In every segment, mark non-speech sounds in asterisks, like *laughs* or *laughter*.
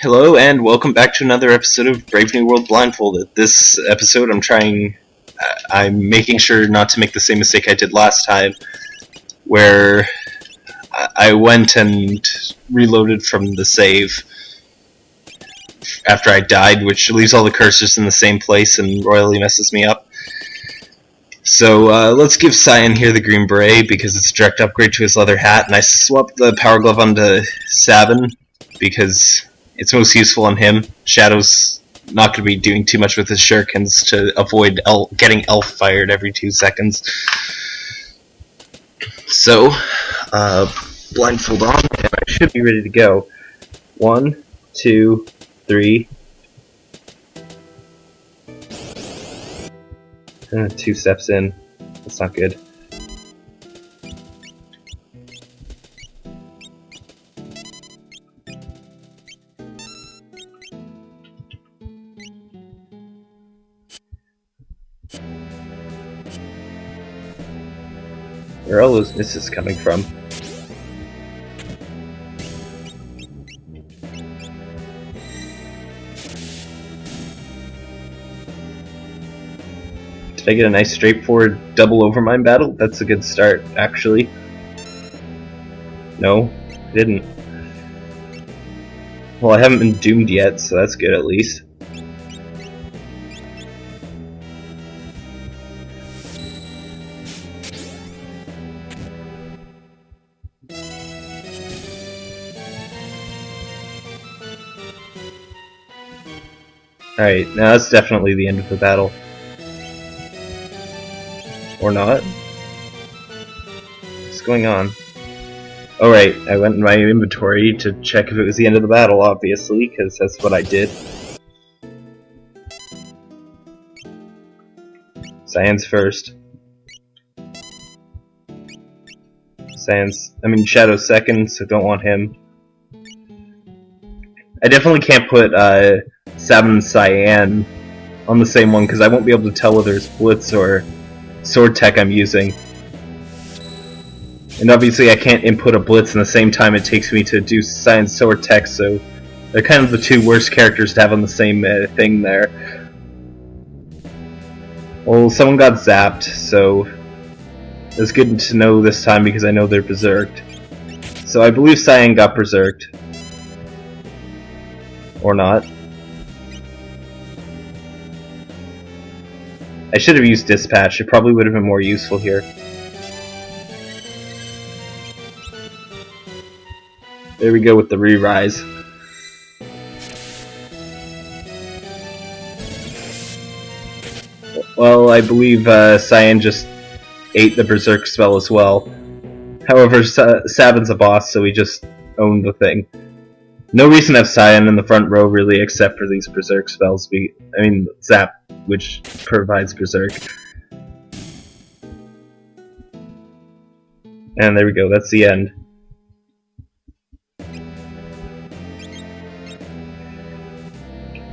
Hello and welcome back to another episode of Brave New World Blindfolded. This episode, I'm trying, uh, I'm making sure not to make the same mistake I did last time, where I- went and reloaded from the save after I died, which leaves all the cursors in the same place and royally messes me up. So uh, let's give Cyan here the green beret because it's a direct upgrade to his leather hat, and I swapped the power glove onto Sabin because it's most useful on him. Shadow's not going to be doing too much with his shurikens to avoid el- getting elf fired every two seconds. So, uh, blindfold on, and I should be ready to go. One, two, three. Uh, two steps in. That's not good. Where all those misses coming from? Did I get a nice straightforward double overmind battle? That's a good start, actually. No, I didn't. Well, I haven't been doomed yet, so that's good at least. Alright, now that's definitely the end of the battle. Or not? What's going on? Alright, I went in my inventory to check if it was the end of the battle, obviously, because that's what I did. Cyan's first. Cyan's, I mean Shadow's second, so don't want him. I definitely can't put uh, Sabin and Cyan on the same one because I won't be able to tell whether it's Blitz or Sword Tech I'm using. And obviously I can't input a Blitz in the same time it takes me to do Cyan's Sword Tech, so they're kind of the two worst characters to have on the same uh, thing there. Well, someone got zapped, so it's good to know this time because I know they're berserked. So I believe Cyan got berserked. Or not. I should have used dispatch, it probably would have been more useful here. There we go with the re-rise. Well, I believe uh, Cyan just ate the Berserk spell as well. However, Sa- Sabin's a boss, so he just owned the thing. No reason to have Cyan in the front row, really, except for these Berserk spells. Be I mean, Zap, which provides Berserk. And there we go, that's the end.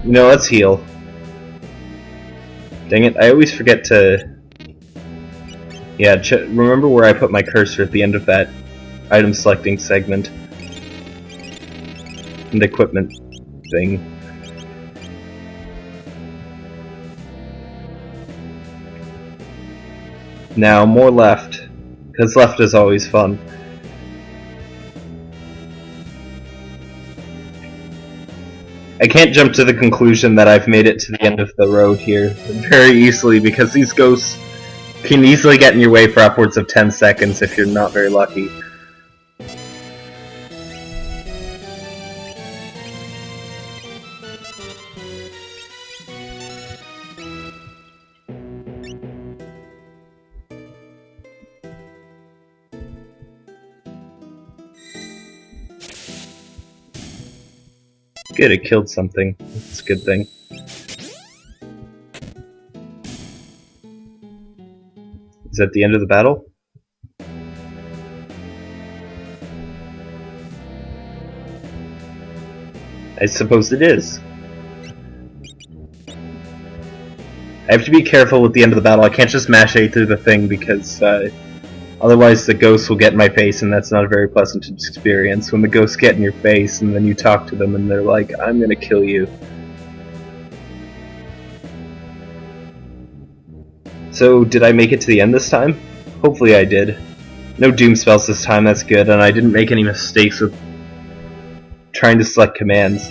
You know, let's heal. Dang it, I always forget to... Yeah, remember where I put my cursor at the end of that item selecting segment. And equipment thing. Now, more left. Because left is always fun. I can't jump to the conclusion that I've made it to the end of the road here very easily because these ghosts can easily get in your way for upwards of 10 seconds if you're not very lucky. Good, it killed something. That's a good thing. Is that the end of the battle? I suppose it is. I have to be careful with the end of the battle. I can't just mash A through the thing because uh, Otherwise, the ghosts will get in my face, and that's not a very pleasant experience. When the ghosts get in your face, and then you talk to them, and they're like, I'm gonna kill you. So, did I make it to the end this time? Hopefully I did. No doom spells this time, that's good, and I didn't make any mistakes with trying to select commands.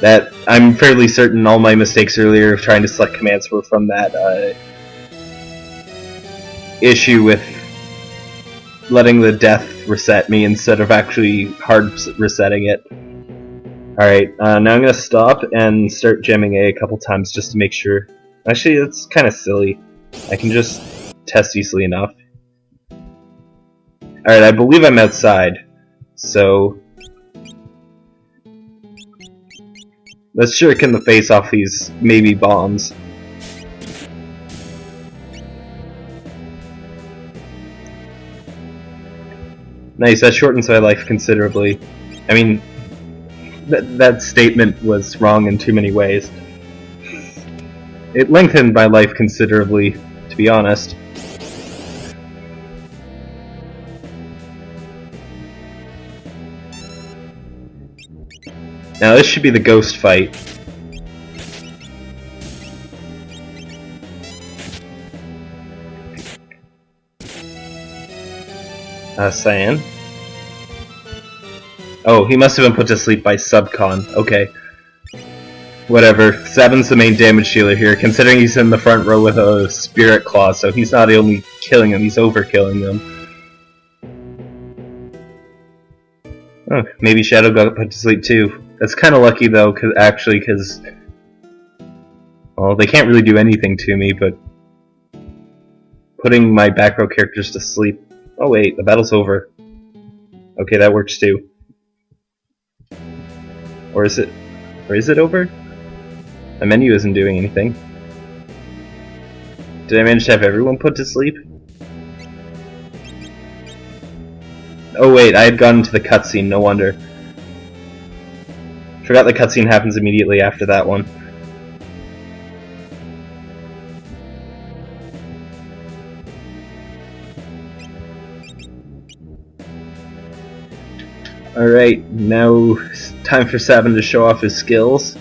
That I'm fairly certain all my mistakes earlier of trying to select commands were from that uh, issue with letting the death reset me instead of actually hard resetting it. Alright, uh, now I'm gonna stop and start jamming A a couple times just to make sure. Actually, it's kind of silly. I can just test easily enough. Alright, I believe I'm outside. So... Let's shuriken the face off these maybe bombs. Nice, that shortens my life considerably. I mean, that, that statement was wrong in too many ways. It lengthened my life considerably, to be honest. Now this should be the ghost fight. Uh, Cyan. Oh, he must have been put to sleep by Subcon. Okay. Whatever. Sabin's the main damage dealer here, considering he's in the front row with a Spirit Claw, so he's not only killing them, he's overkilling them. Oh, maybe Shadow got put to sleep too. That's kind of lucky though, cause actually, because well, they can't really do anything to me, but putting my back row characters to sleep. Oh wait, the battle's over. Okay, that works too. Or is it? Or is it over? My menu isn't doing anything. Did I manage to have everyone put to sleep? Oh wait, I had gone into the cutscene, no wonder. Forgot the cutscene happens immediately after that one. Alright, now time for Sabin to show off his skills.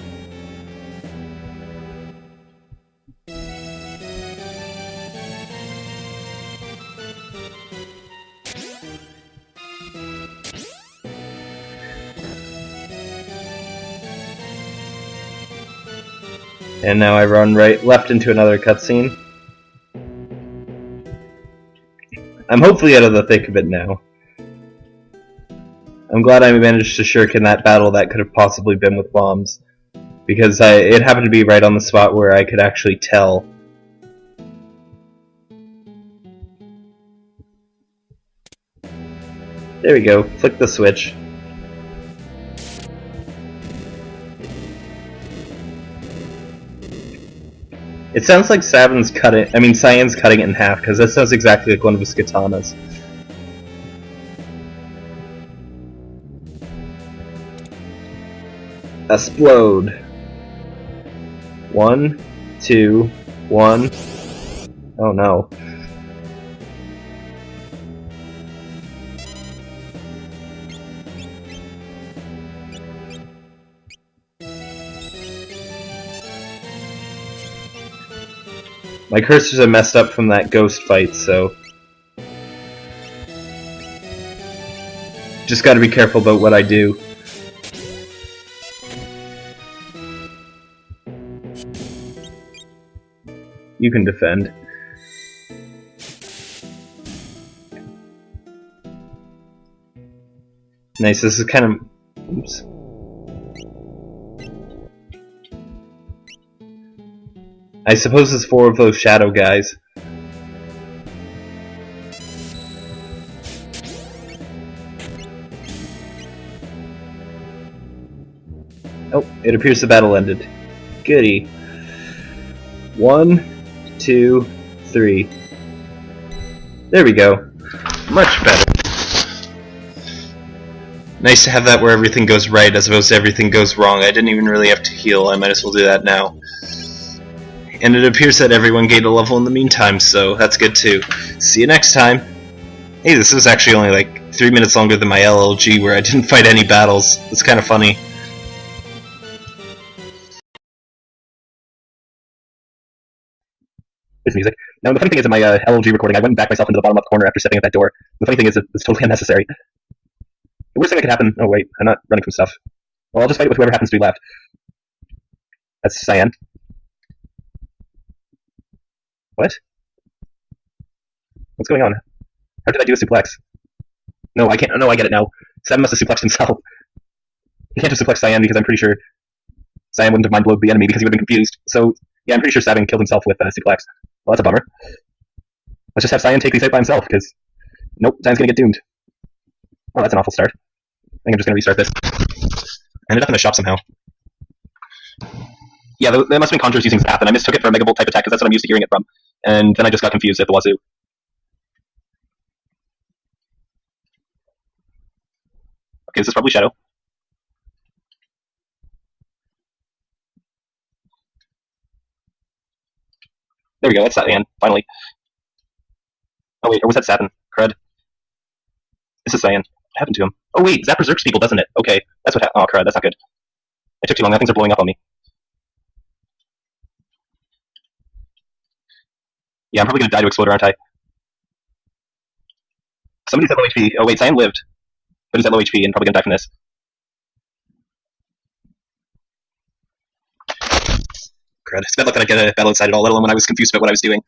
And now I run right left into another cutscene. I'm hopefully out of the thick of it now. I'm glad I managed to shuriken that battle that could have possibly been with bombs. Because I, it happened to be right on the spot where I could actually tell. There we go, flick the switch. It sounds like Sabin's cutting. I mean, Cyan's cutting it in half because that sounds exactly like one of his katanas. Explode. One, two, one. Oh no. My cursors are messed up from that ghost fight, so... Just gotta be careful about what I do. You can defend. Nice, this is kind of... Oops. I suppose it's four of those shadow guys. Oh, it appears the battle ended. Goody. One, two, three. There we go. Much better. Nice to have that where everything goes right as opposed to everything goes wrong. I didn't even really have to heal. I might as well do that now. And it appears that everyone gained a level in the meantime, so that's good too. See you next time! Hey, this was actually only like three minutes longer than my LLG where I didn't *laughs* fight any battles. It's kind of funny. This music. Now, the funny thing is, in my uh, LLG recording, I went backed myself into the bottom left corner after stepping at that door. The funny thing is, it's totally *laughs* unnecessary. The worst thing that could happen. Oh wait, I'm not running from stuff. Well, I'll just fight with whoever happens to be left. That's Cyan. What? What's going on? How did I do a suplex? No, I can't. No, I get it now. Sam must have suplexed himself. *laughs* He can't have suplexed Cyan because I'm pretty sure Cyan wouldn't have mind blowed the enemy because he would have been confused. So, yeah, I'm pretty sure Sabin killed himself with uh, suplex. Well, that's a bummer. Let's just have Cyan take these out by himself because, nope, Cyan's gonna get doomed. Oh, that's an awful start. I think I'm just gonna restart this. I ended up in the shop somehow. Yeah, there, there must have been Conjurers using Zap, and I mistook it for a Megabolt type attack because that's what I'm used to hearing it from. And then I just got confused at the wazoo. Okay, this is probably Shadow. There we go, that's that finally. Oh wait, or was that Sabin? Crud. This is Cyan. What happened to him? Oh wait, Zap berserks people, doesn't it? Okay, that's what happened. Oh crud, that's not good. It took too long, now things are blowing up on me. Yeah, I'm probably gonna die to explode, aren't I? Somebody's at low HP. Oh wait, Cyan lived. But he's at low HP and probably gonna die from this. It's bad luck that I get uh, a battle inside at all, let alone when I was confused about what I was doing.